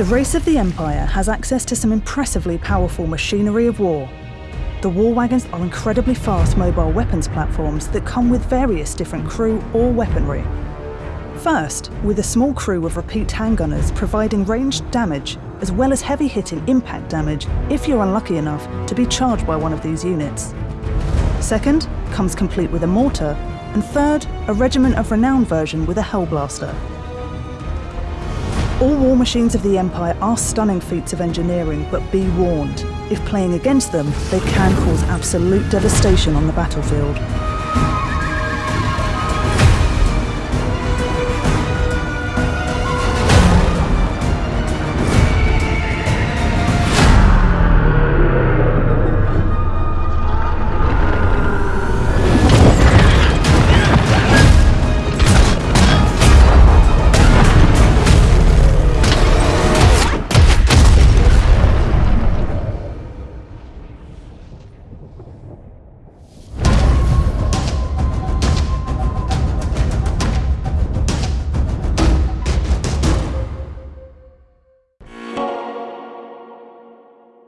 The race of the Empire has access to some impressively powerful machinery of war. The war wagons are incredibly fast mobile weapons platforms that come with various different crew or weaponry. First, with a small crew of repeat handgunners providing ranged damage as well as heavy hitting impact damage if you're unlucky enough to be charged by one of these units. Second, comes complete with a mortar, and third, a Regiment of renowned version with a Hellblaster. All war machines of the Empire are stunning feats of engineering, but be warned, if playing against them, they can cause absolute devastation on the battlefield.